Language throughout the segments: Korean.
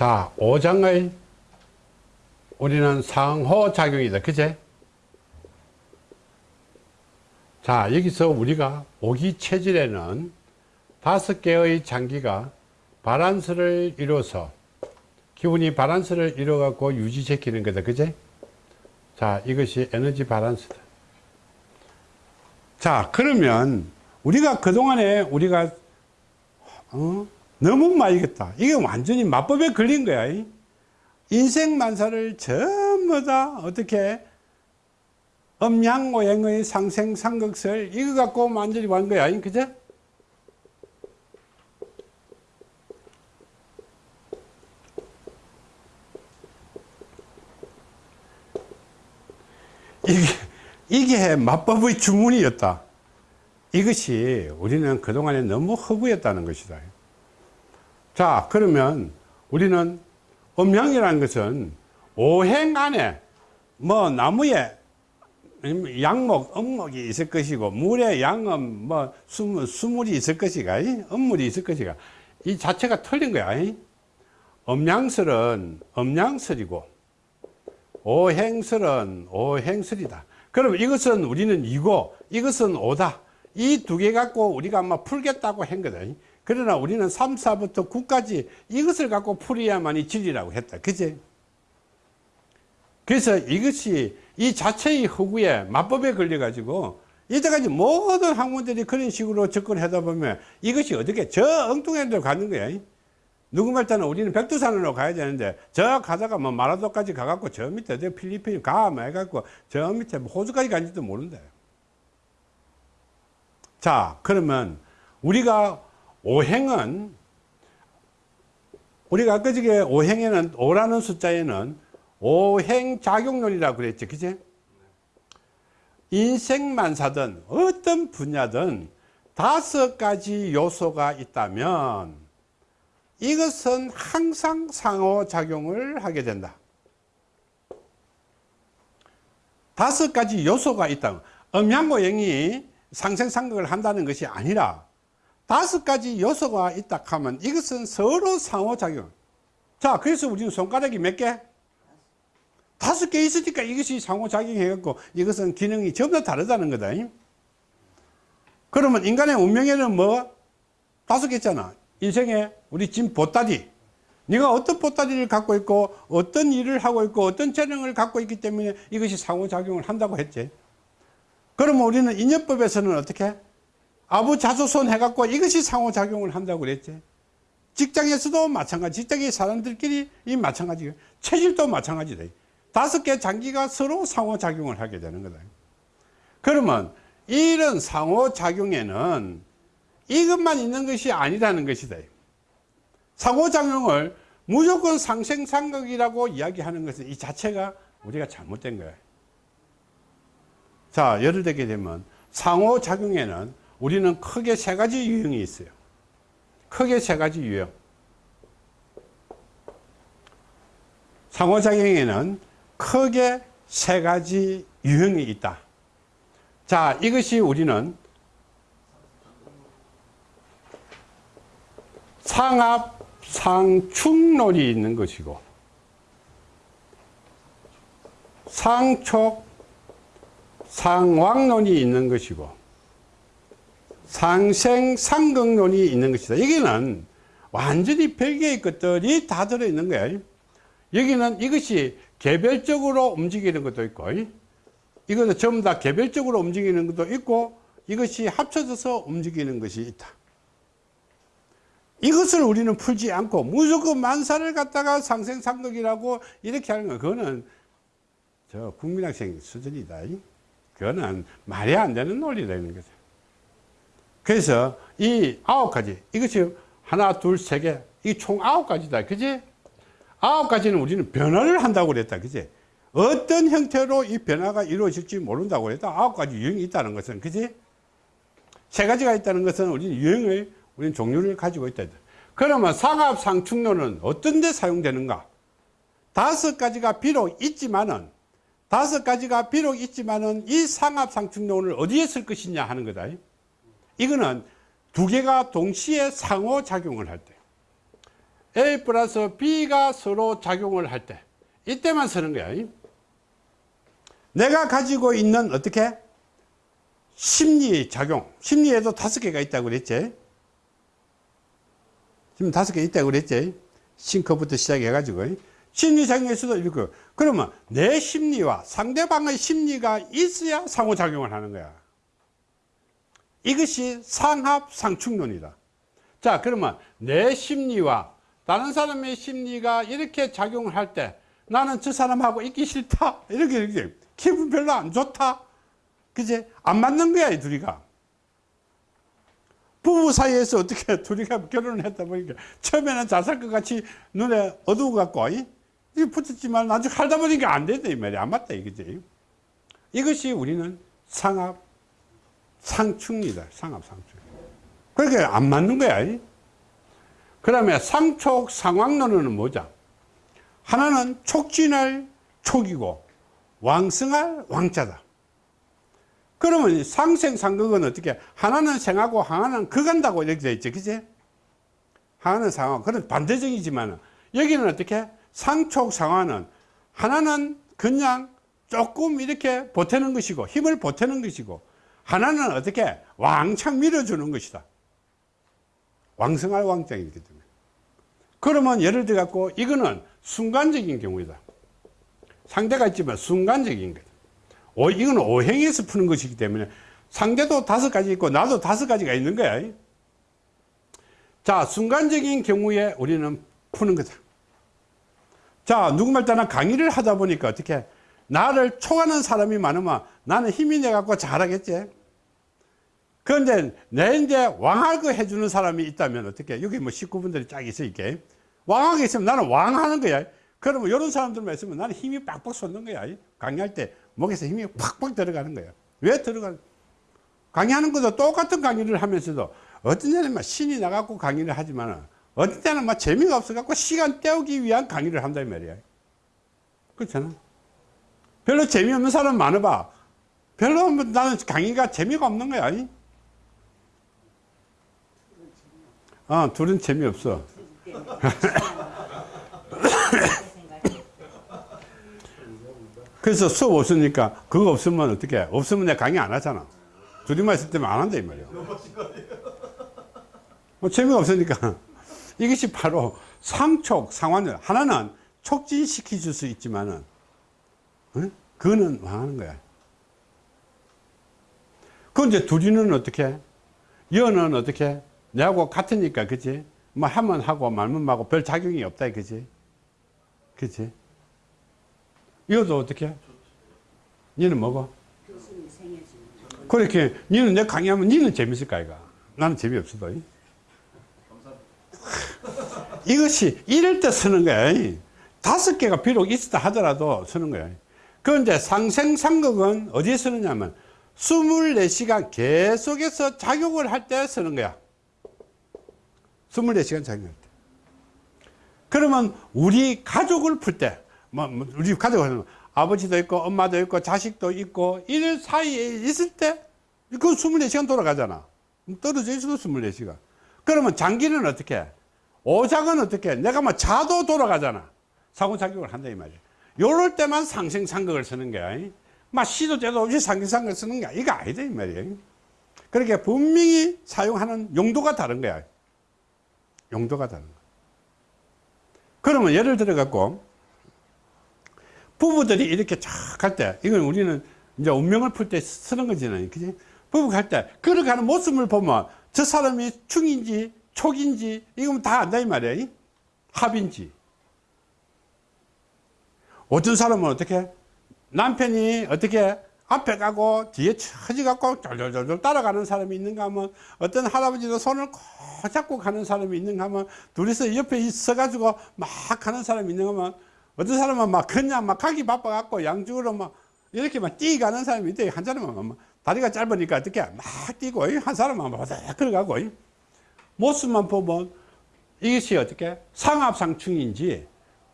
자, 5장의 우리는 상호작용이다. 그제? 자, 여기서 우리가 오기 체질에는 다섯 개의 장기가 바란스를 이루어서 기운이 바란스를 이루어 갖고 유지시키는 거다. 그제? 자, 이것이 에너지 바란스다. 자, 그러면 우리가 그동안에 우리가 어? 너무 많이겠다. 이게 완전히 마법에 걸린 거야. 인생 만사를 전부 다 어떻게 음양오행의 상생 상극설 이거 갖고 완전히 완 거야. 그죠? 이게, 이게 마법의 주문이었다. 이것이 우리는 그동안에 너무 허구였다는 것이다. 자, 그러면 우리는 음양이라는 것은 오행 안에 뭐 나무에 양목, 음목이 있을 것이고 물에 양음, 뭐 수물, 수물이 있을 것이가 음물이 있을 것이가 이 자체가 틀린 거야. 음양설은 음양설이고 오행설은 오행설이다. 그럼 이것은 우리는 이고 이것은 오다. 이 두 개 갖고 우리가 아마 풀겠다고 한 거다. 그러나 우리는 3, 4부터 9까지 이것을 갖고 풀어야만이 진리라고 했다. 그제? 그래서 이것이 이 자체의 허구에 마법에 걸려가지고 이때까지 모든 학문들이 그런 식으로 접근하다 보면 이것이 어떻게 저 엉뚱한 데로 가는 거야. 누구 말 때는 우리는 백두산으로 가야 되는데 저 가다가 뭐 마라도까지 가갖고 저 밑에 저 필리핀 가뭐 해갖고 저 밑에 뭐 호주까지 간지도 모른다. 자 그러면 우리가 오행은 우리가 아까 저게 오행에는 오라는 숫자에는 오행작용론이라고 그랬죠. 그제 인생만사든 어떤 분야든 다섯 가지 요소가 있다면 이것은 항상 상호작용을 하게 된다. 다섯 가지 요소가 있다 음양오행이 상생상극을 한다는 것이 아니라 다섯 가지 요소가 있다 하면 이것은 서로 상호작용. 자 그래서 우리는 손가락이 몇 개? 다섯 개 있으니까 이것이 상호작용 해갖고 이것은 기능이 전부 다 다르다는 거다. 그러면 인간의 운명에는 뭐 다섯 개 있잖아. 인생에 우리 진 보따리. 네가 어떤 보따리를 갖고 있고 어떤 일을 하고 있고 어떤 재능을 갖고 있기 때문에 이것이 상호작용을 한다고 했지. 그러면 우리는 인연법에서는 어떻게 아부자조선 해갖고 이것이 상호작용을 한다고 그랬지. 직장에서도 마찬가지 직장의 사람들끼리 이 마찬가지 체질도 마찬가지다. 다섯 개 장기가 서로 상호작용을 하게 되는 거다. 그러면 이런 상호작용에는 이것만 있는 것이 아니라는 것이다. 상호작용을 무조건 상생상극이라고 이야기하는 것은 이 자체가 우리가 잘못된 거예요 자 예를 들게 되면 상호작용에는 우리는 크게 세 가지 유형이 있어요. 크게 세 가지 유형. 상호작용에는 크게 세 가지 유형이 있다. 자 이것이 우리는 상합 상축론이 있는 것이고 상촉 상왕론이 있는 것이고 상생상극론이 있는 것이다. 여기는 완전히 별개의 것들이 다 들어있는 거야. 여기는 이것이 개별적으로 움직이는 것도 있고 이것은 전부 다 개별적으로 움직이는 것도 있고 이것이 합쳐져서 움직이는 것이 있다. 이것을 우리는 풀지 않고 무조건 만사를 갖다가 상생상극이라고 이렇게 하는 거 그거는 저 국민학생 수준이다. 그거는 말이 안 되는 논리라는 거죠 그래서 이 아홉 가지 이것이 하나 둘세 개 이 총 아홉 가지다. 그지? 아홉 가지는 우리는 변화를 한다고 그랬다. 그지? 어떤 형태로 이 변화가 이루어질지 모른다고 그랬다. 아홉 가지 유형이 있다는 것은 그지? 세 가지가 있다는 것은 우리는 유형을 우리는 종류를 가지고 있다. 그러면 상합상충론은 어떤 데 사용되는가? 다섯 가지가 비록 있지만은 다섯 가지가 비록 있지만은 이 상합상충론을 어디에 쓸 것이냐 하는 거다 이거는 두 개가 동시에 상호작용을 할 때 A 플러스 B가 서로 작용을 할 때 이때만 쓰는 거야. 내가 가지고 있는 어떻게? 심리 작용. 심리에도 다섯 개가 있다고 그랬지? 지금 다섯 개 있다고 그랬지? 싱커부터 시작해 가지고. 심리 작용에서도 이렇게 그러면 내 심리와 상대방의 심리가 있어야 상호작용을 하는 거야 이것이 상합 상충론이다. 자 그러면 내 심리와 다른 사람의 심리가 이렇게 작용을 할 때 나는 저 사람하고 있기 싫다. 이렇게 이렇게. 기분 별로 안 좋다. 그제 안 맞는 거야 이 둘이가. 부부 사이에서 어떻게 둘이가 결혼을 했다 보니까 처음에는 잘 살 것 같이 눈에 어두워 갖고 이? 붙었지만 나중에 살다 보니까 안 된다 이 말이야. 안 맞다 이거지. 이것이 우리는 상합 상충이다. 상합 상충. 그렇게 안 맞는 거야. 이? 그다음에 상촉 상황론은 뭐죠 하나는 촉진할 촉이고 왕성할 왕자다. 그러면 상생상극은 어떻게 하나는 생하고 하나는 극한다고 이렇게 되어 있죠 그지? 하나는 상하 그런 반대적이지만 여기는 어떻게? 상촉상화는 하나는 그냥 조금 이렇게 보태는 것이고 힘을 보태는 것이고 하나는 어떻게 왕창 밀어주는 것이다. 왕성할 왕장이기 때문에. 그러면 예를 들어 갖고 이거는 순간적인 경우이다. 상대가 있지만 순간적인 거다. 오, 이건 오행에서 푸는 것이기 때문에 상대도 다섯 가지 있고 나도 다섯 가지가 있는 거야. 자 순간적인 경우에 우리는 푸는 거다. 자 누구말 따나 강의를 하다 보니까 어떻게 나를 초하는 사람이 많으면 나는 힘이 내 갖고 잘하겠지. 그런데 내 이제 왕하고 해주는 사람이 있다면 어떻게? 여기 뭐 식구분들이 쫙 있어 이게. 왕하게 있으면 나는 왕하는 거야. 그러면 이런 사람들만 있으면 나는 힘이 빡빡 솟는 거야. 강의할 때 목에서 힘이 팍팍 들어가는 거야. 왜 들어가 강의하는 것도 똑같은 강의를 하면서도 어떤 때는 막 신이 나갖고 강의를 하지만 어떤 때는 막 재미가 없어갖고 시간 때우기 위한 강의를 한다 이 말이야. 그렇잖아 별로 재미없는 사람 많아봐. 별로 나는 강의가 재미가 없는 거야. 어, 둘은 재미없어. 그래서 수업 없으니까 그거 없으면 어떻게 없으면 내가 강의 안 하잖아. 둘이만 있을 때만 안 한다 이 말이야. 뭐 재미가 없으니까. 이것이 바로 상촉 상환을 하나는 촉진시켜 줄 수 있지만은 어? 그거는 망하는 거야. 그 이제 둘이는 어떻게 여는 어떻게 내하고 같으니까 그지 뭐 하면 하고 말면 하고 별 작용이 없다 그지 그지 이것도 어떻게 니는 뭐고? 그렇게 니는 내 강의하면 니는 재밌을까 이가? 나는 재미없어도. 이것이 이럴 때 쓰는 거야. 다섯 개가 비록 있다 하더라도 쓰는 거야 그런데 상생상극은 어디에 쓰느냐면 24시간 계속해서 작용을 할 때 쓰는 거야. 24시간 작용할 때. 그러면 우리 가족을 풀 때 뭐, 뭐 우리 가족은 아버지도 있고 엄마도 있고 자식도 있고 이럴 사이에 있을 때 그 24시간 돌아가잖아. 떨어져 있어도 24시간. 그러면 장기는 어떻게 오작은 어떻게 내가 뭐 자도 돌아가잖아. 상호작용을 한다 이 말이야 요럴 때만 상생상극을 쓰는 거야 막 시도 때도 없이 상생상극을 쓰는 거야 이거 아니다 이 말이야 그렇게 분명히 사용하는 용도가 다른 거야 용도가 다른 거야 그러면 예를 들어 갖고 부부들이 이렇게 쫙 할 때, 이건 우리는 이제 운명을 풀 때 쓰는 거잖아요. 그지? 부부 갈 때, 걸어가는 모습을 보면 저 사람이 충인지, 촉인지, 이건 다 안다, 이 말이야. 합인지. 어떤 사람은 어떻게? 남편이 어떻게 앞에 가고 뒤에 처지 갖고 쫄쫄쫄 따라가는 사람이 있는가 하면 어떤 할아버지도 손을 꼭 잡고 가는 사람이 있는가 하면 둘이서 옆에 있어 가지고 막 가는 사람이 있는가 하면 어떤 사람은 막 그냥 막 가기 바빠 갖고 양쪽으로 막 이렇게 막 뛰가는 사람이 있대. 한 사람은 막 다리가 짧으니까 어떻게 막 뛰고 한 사람은 막 걸어가고 모습만 보면 이것이 어떻게 상합상충인지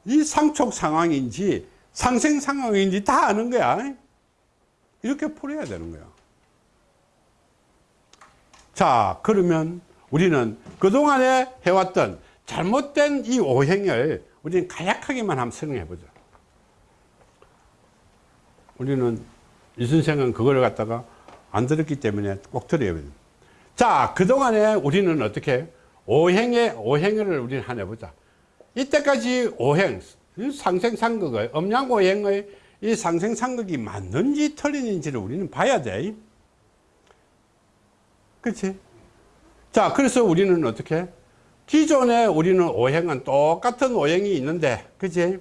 이 상촉 상황인지 상생 상황인지 다 아는 거야. 이렇게 풀어야 되는 거야. 자, 그러면 우리는 그동안에 해왔던 잘못된 이 오행을 우리는 간략하게만 한번 설명해 보죠. 우리는 이 선생은 그걸 갖다가 안 들었기 때문에 꼭 들어야 돼요. 자, 그동안에 우리는 어떻게 오행의 오행을 우리는 하나 해보자. 이때까지 오행, 상생상극의, 음양오행의 이 상생상극이 맞는지 틀리는지를 우리는 봐야 돼. 그렇지? 자, 그래서 우리는 어떻게? 기존에 우리는 오행은 똑같은 오행이 있는데, 그치?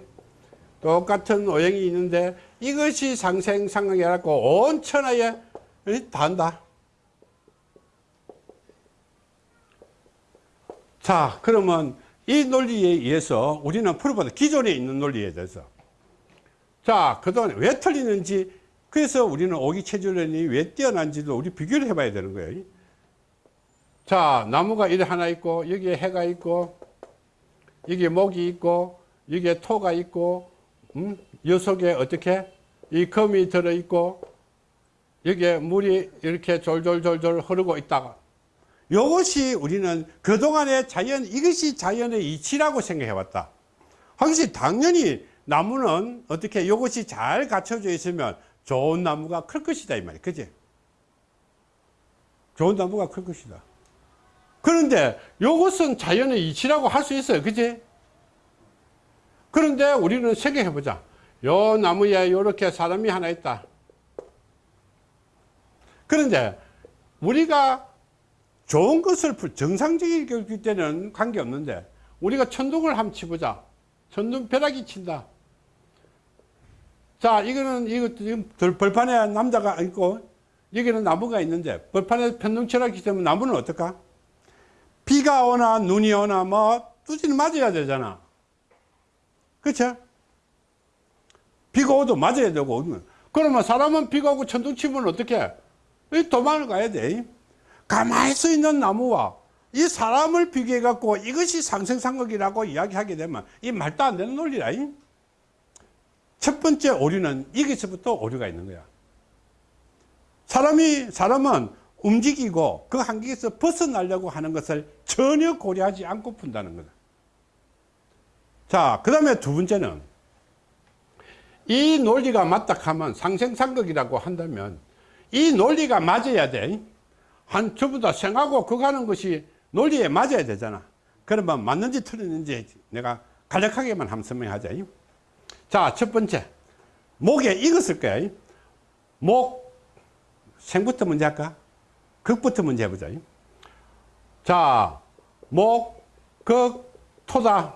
똑같은 오행이 있는데, 이것이 상생상극이라고 온 천하에 다 한다. 자, 그러면 이 논리에 의해서 우리는 풀어보다 기존에 있는 논리에 대해서. 자, 그동안 왜 틀리는지, 그래서 우리는 오기 체질론이 왜 뛰어난지도 우리 비교를 해봐야 되는 거예요. 자, 나무가 이래 하나 있고, 여기에 해가 있고, 여기에 목이 있고, 여기에 토가 있고, 음? 요 속에 어떻게? 이 금이 들어있고, 여기에 물이 이렇게 졸졸졸졸 흐르고 있다가, 이것이 우리는 그동안의 자연, 이것이 자연의 이치라고 생각해 왔다. 확실히 당연히 나무는 어떻게 이것이 잘 갖춰져 있으면 좋은 나무가 클 것이다. 이 말이야. 그지? 좋은 나무가 클 것이다. 그런데 이것은 자연의 이치라고 할 수 있어요. 그지? 그런데 우리는 생각해 보자. 요 나무에 이렇게 사람이 하나 있다. 그런데 우리가 좋은 것을 정상적일 때는 관계없는데 우리가 천둥을 한번 치보자. 천둥 벼락이 친다. 자, 이거는 이거 지금 벌판에 남자가 있고 여기는 나무가 있는데 벌판에 편둥치라 기 때문에 나무는 어떨까? 비가 오나 눈이 오나 뭐 뚜지는 맞아야 되잖아. 그렇죠? 비가 오도 맞아야 되고 그러면 사람은 비가 오고 천둥 치면 어떻게? 도망을 가야 돼. 가만히 서 있는 나무와 이 사람을 비교해 갖고 이것이 상생상극이라고 이야기하게 되면 이 말도 안 되는 논리라. 첫 번째 오류는 여기서부터 오류가 있는 거야. 사람이, 사람은 움직이고 그 한계에서 벗어나려고 하는 것을 전혀 고려하지 않고 푼다는 거다. 자, 그 다음에 두 번째는 이 논리가 맞다 하면 상생상극이라고 한다면 이 논리가 맞아야 돼. 한 전부 다 생하고 그거 하는 것이 논리에 맞아야 되잖아. 그러면 맞는지 틀렸는지 내가 간략하게만 한번 설명하자. 자, 첫 번째. 목에 익었을 거야. 목, 생부터 문제 할까? 극부터 문제 해보자. 자, 목, 극, 토다.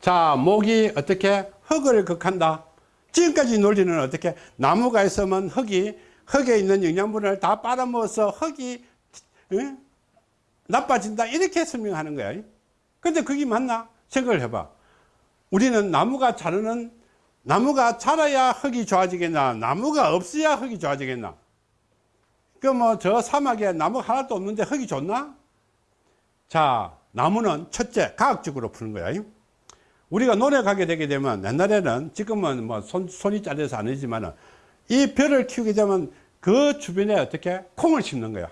자, 목이 어떻게 흙을 극한다. 지금까지 논리는 어떻게 나무가 있으면 흙이 흙에 있는 영양분을 다 빨아먹어서 흙이 응? 나빠진다 이렇게 설명하는 거야 근데 그게 맞나? 생각을 해봐 우리는 나무가 자르는 나무가 자라야 흙이 좋아지겠나 나무가 없어야 흙이 좋아지겠나 그 뭐 저 사막에 나무 하나도 없는데 흙이 좋나? 자 나무는 첫째 과학적으로 푸는 거야 우리가 가게 되게 되면 옛날에는 지금은 뭐 손, 손이 잘려서 아니지만 이 벼를 키우게 되면 그 주변에 어떻게 콩을 심는 거야.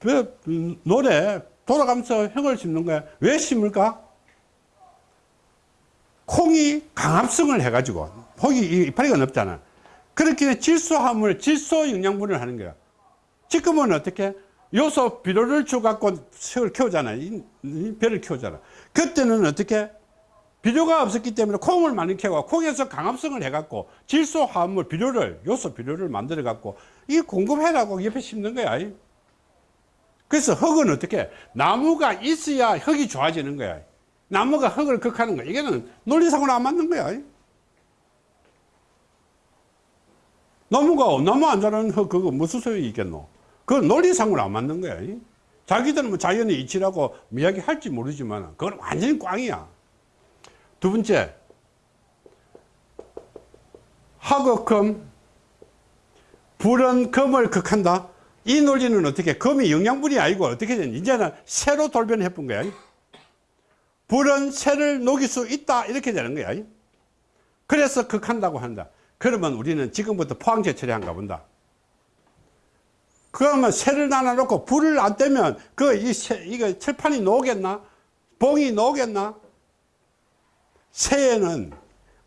벼, 노래 돌아가면서 흙을 심는 거야. 왜 심을까? 콩이 강압성을 해가지고 콩이 이파리가 넓잖아. 그렇게 질소함을 질소 영양분을 하는 거야. 지금은 어떻게 요소 비료를 줘갖고 색을 키우잖아. 이, 이 벼를 키우잖아. 그때는 어떻게 비료가 없었기 때문에 콩을 많이 캐고 콩에서 강압성을 해갖고 질소 화합물 비료를 요소 비료를 만들어 갖고 이 공급해라고 옆에 심는 거야. 그래서 흙은 어떻게 나무가 있어야 흙이 좋아지는 거야. 나무가 흙을 극하는 거야. 이게는 논리상으로 안 맞는 거야. 나무가 나무 안 자라는 흙 그거 무슨 소용이 있겠노? 그 논리상으로 안 맞는 거야. 자기들은 뭐 자연의 이치라고 이야기 할지 모르지만 그건 완전히 꽝이야 두 번째, 하극금, 불은 금을 극한다. 이 논리는 어떻게, 금이 영양분이 아니고 어떻게 되니? 이제는 새로 돌변해 본 거야. 불은 새를 녹일 수 있다. 이렇게 되는 거야. 그래서 극한다고 한다. 그러면 우리는 지금부터 포항제 처리한가 본다. 그러면 새를 나눠놓고 불을 안 떼면 그 이 이거 철판이 녹겠나? 봉이 녹겠나? 새에는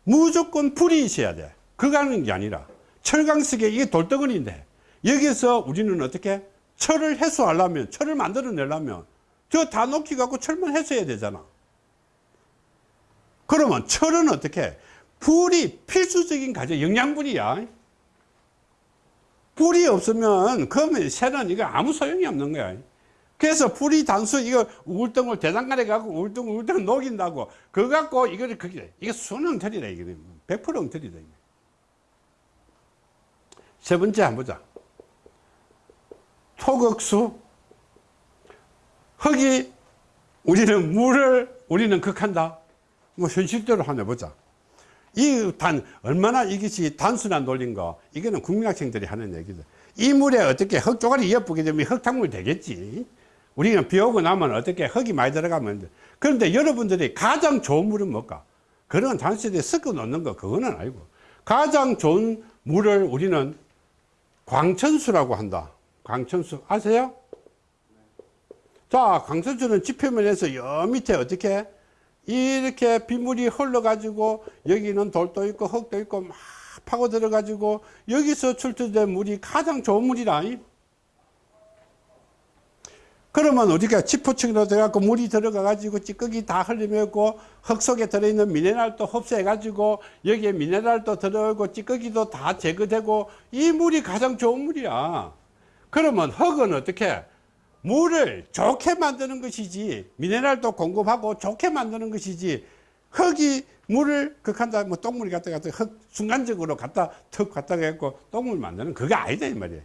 무조건 불이 있어야 돼. 그거 하는 게 아니라 철강석에 이게 돌덩어리인데 여기서 우리는 어떻게 철을 해소하려면 철을 만들어내려면 저 다 녹기 갖고 철만 해소해야 되잖아. 그러면 철은 어떻게 불이 필수적인 가져 영양분이야. 불이 없으면 그러면 새는 이거 아무 소용이 없는 거야. 그래서 불이 단수 이거 울덩을 대장간에 갖고 울덩 울덩 녹인다고 그거 갖고 이거를 그게 이게 순 엉터리다 이게 100% 엉터리다 이게. 세 번째 한번 보자. 토극수 흙이 우리는 물을 우리는 극한다. 뭐 현실대로 한번 해보자. 이 단 얼마나 이것이 단순한 논리인가 이거는 국민학생들이 하는 얘기죠. 이 물에 어떻게 흙 조각이 예쁘게 되면 흙탕물 되겠지. 우리는 비 오고 나면 어떻게 흙이 많이 들어가면 돼. 그런데 여러분들이 가장 좋은 물은 뭘까? 그런 단순히 섞어 놓는 거 그거는 아니고 가장 좋은 물을 우리는 광천수라고 한다. 광천수 아세요? 자, 광천수는 지표면에서 여 밑에 어떻게 이렇게 빗물이 흘러가지고 여기는 돌도 있고 흙도 있고 막 파고 들어가지고 여기서 출처된 물이 가장 좋은 물이다. 그러면 우리가 지포층으로 들어가고 물이 들어가 가지고 찌꺼기 다 흘리면고 흙 속에 들어있는 미네랄도 흡수해 가지고 여기에 미네랄도 들어오고 찌꺼기도 다 제거되고 이 물이 가장 좋은 물이야. 그러면 흙은 어떻게? 물을 좋게 만드는 것이지 미네랄도 공급하고 좋게 만드는 것이지 흙이 물을 극한다 뭐 똥물이 갖다 갖다 흙 순간적으로 갖다 턱 갖다 갖고 똥물 만드는 그게 아니다 이 말이에요.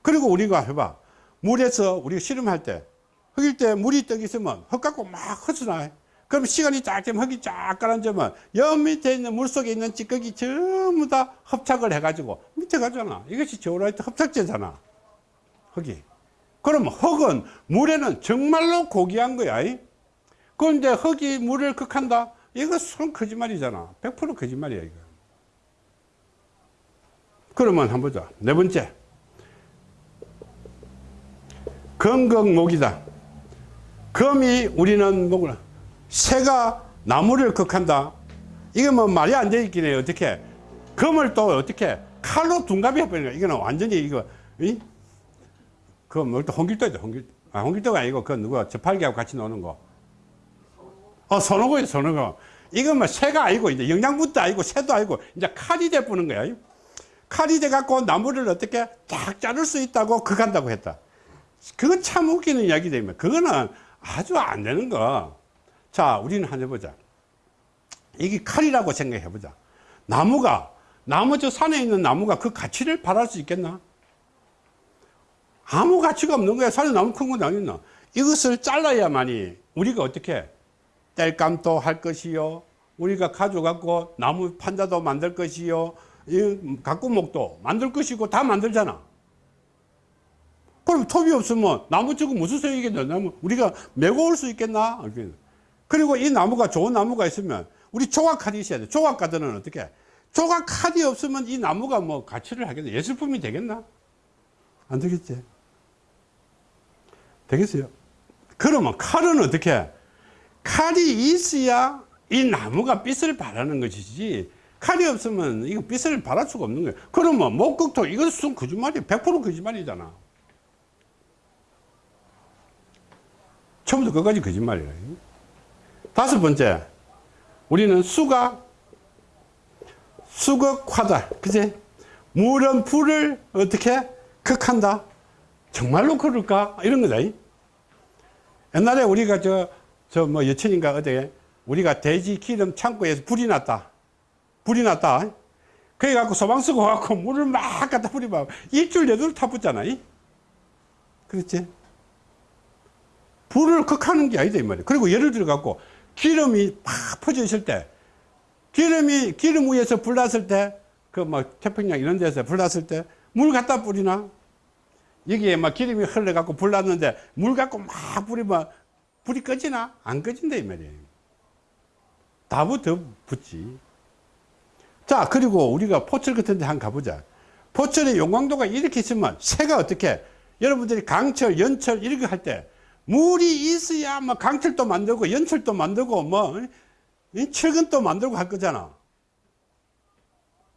그리고 우리가 해봐 물에서 우리가 씨름할 때 흙일 때 물이 떡 있으면 흙 갖고 막 헛으나 그럼 시간이 쫙 되면 흙이 쫙 가라앉으면 여 밑에 있는 물 속에 있는 찌꺼기 전부 다 흡착을 해가지고 밑에 가잖아. 이것이 제오라이트 흡착제잖아. 흙이. 그럼 흙은 물에는 정말로 고귀한 거야. 그런데 흙이 물을 극한다? 이거 순 거짓말이잖아. 100% 거짓말이야 이거. 그러면 한번 보자. 네 번째 검극목이다. 검이 우리는 뭐구나. 새가 나무를 극한다. 이게 뭐 말이 안 되긴 해요. 어떻게? 검을 또 어떻게? 칼로 둔갑이 해버리는 거야. 이거는 완전히 이거 이? 그뭐 홍길도죠. 홍길 아 홍길도가 아니고 그 누가 저팔계하고 같이 노는 거. 어, 선호고예요, 선호고. 이건 뭐 새가 아니고, 이제 영양분도 아니고, 새도 아니고, 이제 칼이 돼 보는 거야. 칼이 돼 갖고 나무를 어떻게? 딱 자를 수 있다고 그간다고 했다. 그건 참 웃기는 이야기 되면, 그거는 아주 안 되는 거. 자, 우리는 한번 해보자. 이게 칼이라고 생각해 보자. 나무가, 나무 저 산에 있는 나무가 그 가치를 발할 수 있겠나? 아무 가치가 없는 거야. 산에 나무 큰 건 아니나. 이것을 잘라야만이 우리가 어떻게 땔감도 할 것이요. 우리가 가져갖고 나무 판자도 만들 것이요. 이 가꾸목도 만들 것이고 다 만들잖아. 그럼 톱이 없으면 나무 치고 무슨 소용이겠냐. 나무 우리가 메고 올 수 있겠나? 그리고 이 나무가 좋은 나무가 있으면 우리 조각칼이 있어야 돼. 조각가들은 어떻게? 조각칼이 없으면 이 나무가 뭐 가치를 하겠나? 예술품이 되겠나? 안 되겠지. 되겠어요? 그러면 칼은 어떻게? 칼이 있어야 이 나무가 빛을 발하는 것이지 칼이 없으면 이거 빛을 발할 수가 없는 거예요 그러면 목극토 이것은 거짓말이야 100% 거짓말이잖아 처음부터 끝까지 거짓말이야 다섯 번째 우리는 수가 수극화다. 그지 물은 불을 어떻게 극한다? 정말로 그럴까? 이런 거다 옛날에 우리가 저 저 뭐 여천인가 어디 우리가 돼지 기름 창고에서 불이 났다. 불이 났다. 그래 갖고 소방 쓰고 갖고 물을 막 갖다 뿌리면 일주일 내도록 타붙잖아 그렇지 불을 극하는 게 아니다 이 말이야 그리고 예를 들어 갖고 기름이 팍 퍼져 있을 때 기름이 기름 위에서 불 났을 때그뭐 태평양 이런 데서 불 났을 때 물 갖다 뿌리나? 여기에 막 기름이 흘러 갖고 불 났는데 물 갖고 막 뿌리면 불이 꺼지나? 안 꺼진다 이 말이에요. 다부터 붙지. 자 그리고 우리가 포철 같은 데 한번 가보자. 포철의 용광도가 이렇게 있으면 새가 어떻게? 여러분들이 강철, 연철 이렇게 할 때 물이 있어야 뭐 강철도 만들고 연철도 만들고 뭐이 철근도 만들고 할 거잖아.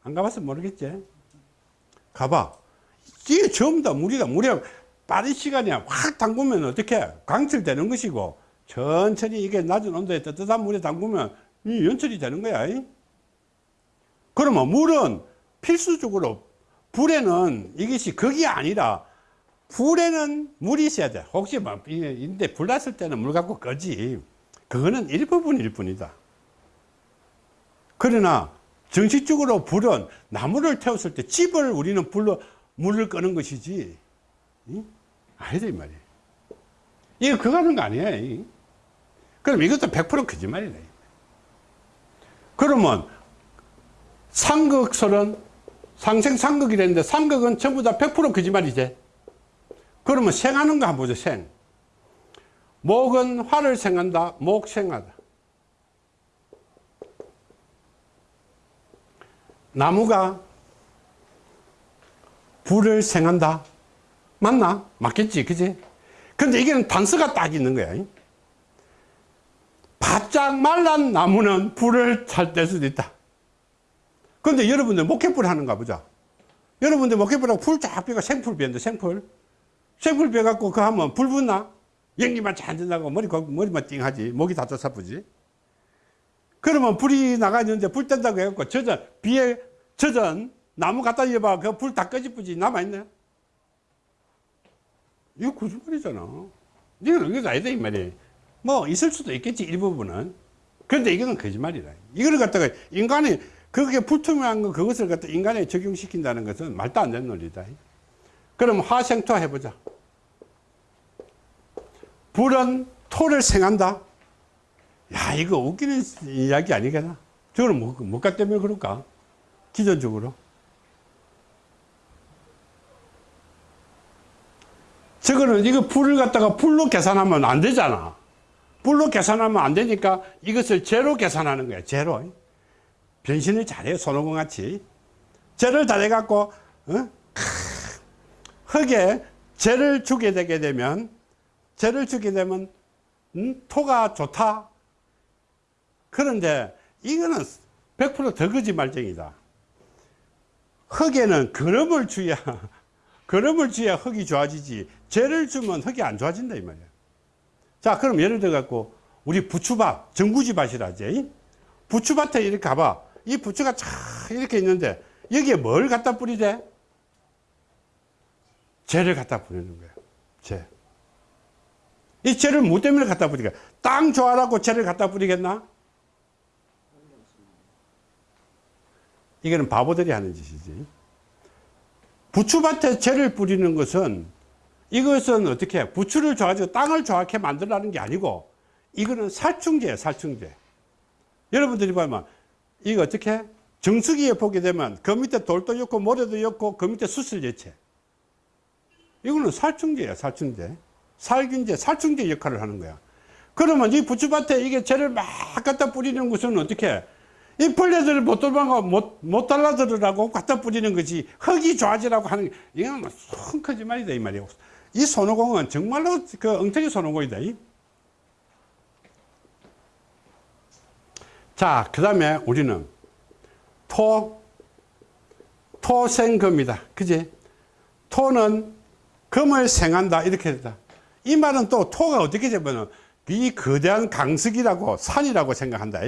안 가봤으면 모르겠지. 가봐. 이게 전부 다 물이다. 물이 빠른 시간에 확 담그면 어떻게 강철되는 것이고 천천히 이게 낮은 온도에 뜨뜻한 물에 담그면 이 연철이 되는 거야. 그러면 물은 필수적으로 불에는 이것이 그게 아니라 불에는 물이 있어야 돼. 혹시 뭐, 인데 불 났을 때는 물 갖고 끄지. 그거는 일부분일 뿐이다. 그러나 정식적으로 불은 나무를 태웠을 때 집을 우리는 불로 물을 끄는 것이지. 아니다, 이 말이에요. 이거 그거 하는 거 아니에요. 그럼 이것도 100% 거짓말이네. 그러면 상극설은 상생상극이랬는데 상극은 전부 다 100% 거짓말이지. 그러면 생하는 거 한번 보죠, 생. 목은 화를 생한다, 목생하다. 나무가 불을 생한다. 맞나? 맞겠지, 그지? 근데 이게는 단서가 딱 있는 거야. 바짝 말란 나무는 불을 잘 뗄 수도 있다. 근데 여러분들 목회불 하는가 보자. 여러분들 목회불하고 풀쫙 빼가 생풀 비는데 생풀. 생풀 빼갖고 그 하면 불 붙나? 연기만 잘 된다고 머리, 머리만 띵하지. 목이 다 쫓아쁘지. 그러면 불이 나가 있는데 불 뗀다고 해갖고 젖은, 비에 젖은 나무 갖다 입어봐. 그 불 다 꺼지쁘지. 남아있네. 이거 거짓말이잖아. 이건 이거 아니다, 이 말이야. 뭐, 있을 수도 있겠지, 일부분은. 그런데 이거는 거짓말이다. 이걸 갖다가 인간이, 그게 불투명한 거, 그것을 갖다 인간에 적용시킨다는 것은 말도 안 되는 논리다. 그럼 화생토 해보자. 불은 토를 생한다. 야, 이거 웃기는 이야기 아니겠나? 저거는 뭐, 뭐가 때문에 그럴까? 기존적으로. 저거는 이거 불을 갖다가 불로 계산하면 안 되잖아. 불로 계산하면 안 되니까 이것을 제로 계산하는 거야. 제로. 변신을 잘해요. 손오공 같이. 제를 잘해갖고, 어? 흙에 재를 주게 되게 되면, 재를 주게 되면, 음? 토가 좋다. 그런데 이거는 100%더 거짓말쟁이다. 흙에는 그름을 주야, 그름을 주야 흙이 좋아지지. 재를 주면 흙이 안 좋아진다, 이 말이야. 자, 그럼 예를 들어 갖고, 우리 부추밭, 정구지밭이라지. 부추밭에 이렇게 가봐. 이 부추가 쫙 이렇게 있는데, 여기에 뭘 갖다 뿌리대? 재를 갖다 뿌리는 거야. 재. 이 재를 뭐 때문에 갖다 뿌리까? 땅 좋아라고 재를 갖다 뿌리겠나? 이거는 바보들이 하는 짓이지. 부추밭에 재를 뿌리는 것은 이것은 어떻게 부추를 좋아지고 땅을 좋게 만들라는 게 아니고 이거는 살충제예요 살충제 여러분들이 보면 이거 어떻게 정수기에 보게 되면 그 밑에 돌도 있고 모래도 있고 그 밑에 수슬예체 이거는 살충제예요 살충제 살균제 살충제 역할을 하는 거야 그러면 이 부추밭에 이게 재를 막 갖다 뿌리는 것은 어떻게 이 벌레들을 못 도망가, 못, 못 달라들으라고 갖다 뿌리는 거지. 흙이 좋아지라고 하는, 이건 뭐, 큰 거짓말이다, 이 말이야. 이 손오공은 정말로 그 엉터리 손오공이다. 자, 그 다음에 우리는 토, 토생금이다. 그지? 토는 금을 생한다. 이렇게 된다. 이 말은 또 토가 어떻게 되면 이 거대한 강석이라고 산이라고 생각한다.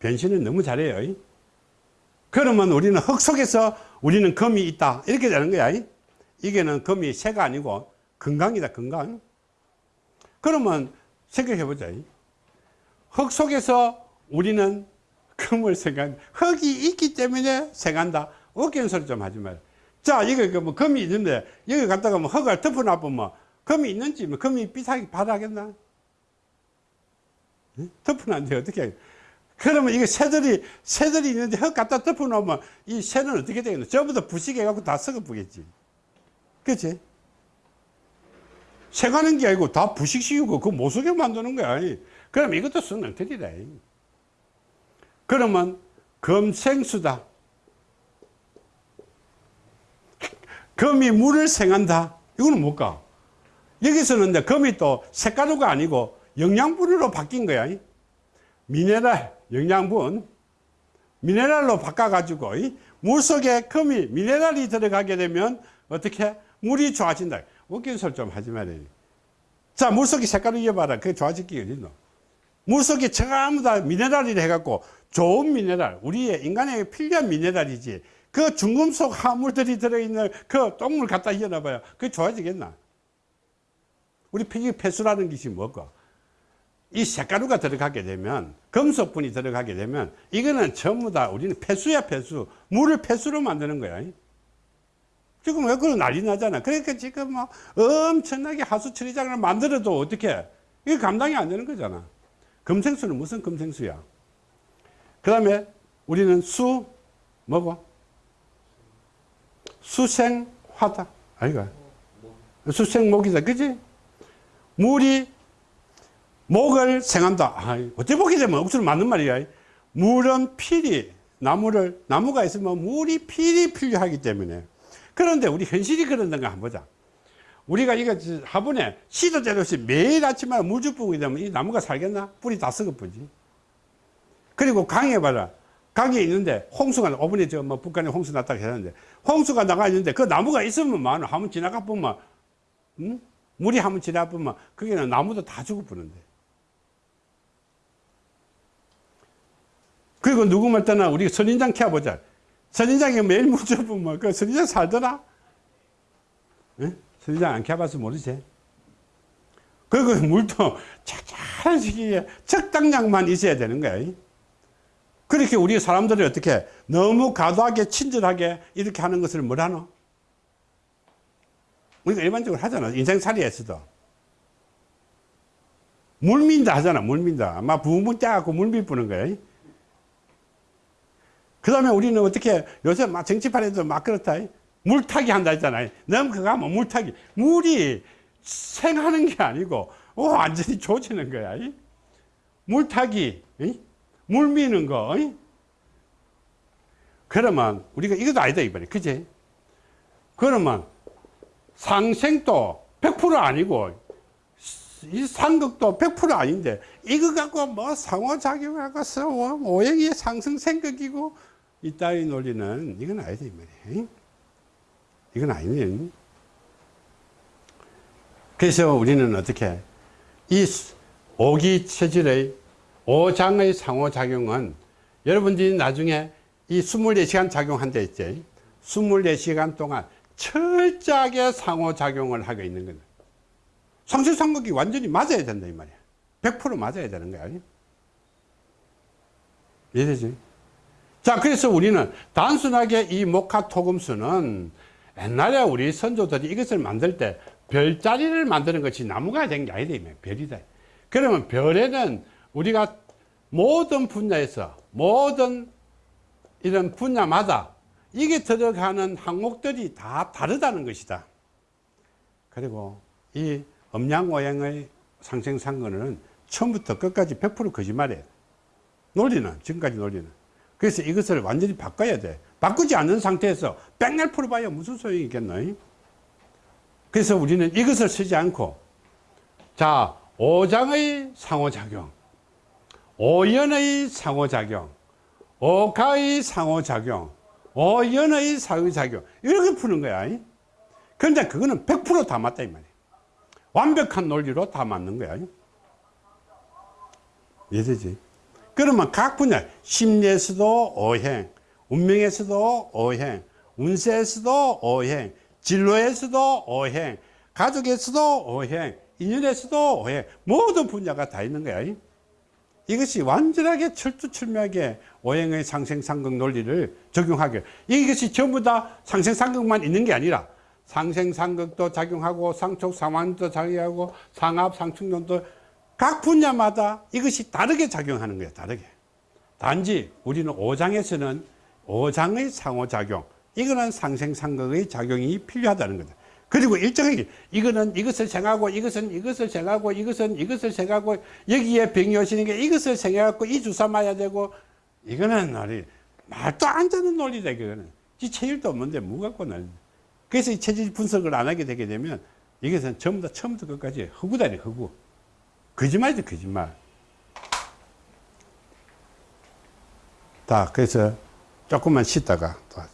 변신을 너무 잘해요. 그러면 우리는 흙 속에서 우리는 금이 있다. 이렇게 되는 거야. 이게는 금이 새가 아니고 건강이다, 건강. 그러면 생각해 보자. 흙 속에서 우리는 금을 생각, 흙이 있기 때문에 생한다. 어깨는 소리 좀 하지 말. 자, 이거 뭐 금이 있는데, 여기 갔다가 뭐 흙을 덮어놔보면 금이 있는지, 뭐 금이 삐사기 바라겠나? 덮어놨는데 어떻게 하겠 그러면 이게 새들이, 새들이 있는데 흙 갖다 덮어놓으면 이 새는 어떻게 되겠노? 다 부식해갖고 다 썩어보겠지. 그치? 새가는 게 아니고 다 부식시키고 그 못쓰게 만드는 거야. 그럼 이것도 순응틀이다. 그러면 금생수다. 금이 물을 생한다. 이거는 뭘까? 여기서는 이제 금이 또 색가루가 아니고 영양분으로 바뀐 거야. 미네랄, 영양분, 미네랄로 바꿔가지고 물 속에 금이 미네랄이 들어가게 되면 어떻게 물이 좋아진다. 웃긴 소리 좀 하지 말아요. 자, 물 속에 색깔을 이어봐라. 그게 좋아지기 어딨노? 물 속에 전부 다 미네랄이 해갖고 좋은 미네랄, 우리의 인간에게 필요한 미네랄이지. 그 중금속 화물들이 들어있는 그 똥물 갖다 이어놔봐요. 그게 좋아지겠나? 우리 피지 폐수라는 것이 뭐고? 이 색가루가 들어가게 되면 금속분이 들어가게 되면 이거는 전부 다 우리는 폐수야 폐수. 물을 폐수로 만드는 거야. 지금 왜 그런 난리 나잖아. 그러니까 지금 뭐 엄청나게 하수 처리장을 만들어도 어떻게? 이게 감당이 안 되는 거잖아. 금생수는 무슨 금생수야? 그 다음에 우리는 수 뭐고 수생화다 아이가 수생목이다 그지 물이 목을 생한다. 아, 어떻게 보게 되면 억수로 맞는 말이야. 물은 필이, 나무를, 나무가 있으면 물이 필이 필요하기 때문에. 그런데 우리 현실이 그런가 한번 보자. 우리가 이거 화분에 시도 때도 없이 매일 아침마다 물주 뿌게 되면 이 나무가 살겠나? 뿌리 다 썩어버지. 그리고 강에 봐라. 강에 있는데 홍수가, 오븐에 저뭐 북한에 홍수 났다고 했는데 홍수가 나가 있는데 그 나무가 있으면 많아. 한번 지나가 보면, 응? 물이 한번 지나가 보면 거기는 나무도 다 죽어버는데. 그리고 누구 말 때나 우리 선인장 캐보자. 선인장이 매일 물 줘보면 그 선인장 살더라? 응? 선인장 안 캐봐서 모르지. 그리고 물도 시기에 적당량만 있어야 되는 거야. 그렇게 우리 사람들이 어떻게 너무 과도하게 친절하게 이렇게 하는 것을 뭐라노? 우리가 일반적으로 하잖아. 인생살이에서도. 물민다 하잖아. 물민다. 막 붕붕 떼갖고 물밀 뿌는 거야. 그 다음에 우리는 어떻게 요새 막 정치판에도 막 그렇다. 물타기 한다 했잖아요. 너무 그거 하면 물타기. 물이 생하는 게 아니고 오, 완전히 조지는 거야. 물타기, 물 미는 거. 그러면 우리가 이것도 아니다 이번에. 그지? 그러면 상생도 100% 아니고 이 상극도 100% 아닌데 이거 갖고 뭐 상호작용 하고 오행이 상승 생각이고 이 따위 논리는 이건 아니다 이 말이에요 이건 아니네 그래서 우리는 어떻게 이 오기 체질의 오장의 상호작용은 여러분들이 나중에 이 24시간 작용한다 했지 24시간 동안 철저하게 상호작용을 하고 있는 거다 상실상극이 완전히 맞아야 된다 이 말이야 100% 맞아야 되는 거야 이해되지? 자, 그래서 우리는 단순하게 이 목화토금수는 옛날에 우리 선조들이 이것을 만들 때 별자리를 만드는 것이 나무가 된 게 아니다. 별이다. 그러면 별에는 우리가 모든 분야에서 모든 이런 분야마다 이게 들어가는 항목들이 다 다르다는 것이다. 그리고 이 음양오행의 상생상근은 처음부터 끝까지 100% 거짓말이에요. 논리는, 지금까지 논리는. 그래서 이것을 완전히 바꿔야 돼. 바꾸지 않는 상태에서 백날 풀어봐야 무슨 소용이 있겠노? 그래서 우리는 이것을 쓰지 않고, 자, 오장의 상호작용, 오연의 상호작용, 오가의 상호작용, 오연의 상호작용, 이렇게 푸는 거야. 그런데 그거는 100%다 맞다, 이 말이야. 완벽한 논리로 다 맞는 거야. 이해되지? 그러면 각 분야, 심리에서도 오행, 운명에서도 오행, 운세에서도 오행, 진로에서도 오행, 가족에서도 오행, 인연에서도 오행, 모든 분야가 다 있는 거야. 이것이 완전하게 철두철미하게 오행의 상생상극 논리를 적용하게. 이것이 전부 다 상생상극만 있는 게 아니라 상생상극도 작용하고 상촉상환도 작용하고 상합, 상충론도 각 분야마다 이것이 다르게 작용하는 거예요. 다르게. 단지 우리는 오장에서는 오장의 상호작용, 이거는 상생상극의 작용이 필요하다는 거다. 그리고 일정하게 이거는 이것을 생하고 이것은 이것을 생하고 이것은 이것을 생하고 여기에 병이 오시는 게 이것을 생해갖고 이 주사 맞아야 되고 이거는 우리 말도 안 되는 논리다 이거는 지 체일도 없는데 뭐 갖고 는 그래서 이 체질 분석을 안 하게 되게 되면 이것은 전부 다 처음부터 끝까지 허구다니 허구. 거짓말이죠 거짓말. 자 그래서 조금만 쉬다가 또.